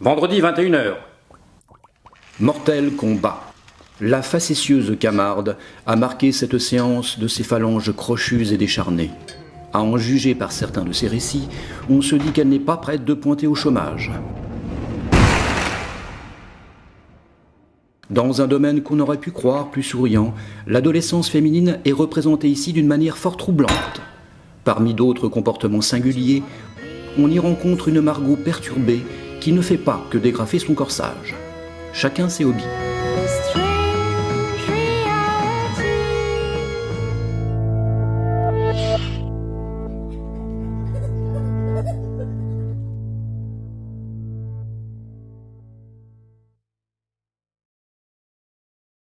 Vendredi 21h. Mortel combat. La facétieuse Camarde a marqué cette séance de ses phalanges crochues et décharnées. À en juger par certains de ses récits, on se dit qu'elle n'est pas prête de pointer au chômage. Dans un domaine qu'on aurait pu croire plus souriant, l'adolescence féminine est représentée ici d'une manière fort troublante. Parmi d'autres comportements singuliers, on y rencontre une Margot perturbée qui ne fait pas que dégrafer son corsage. Chacun ses hobbies.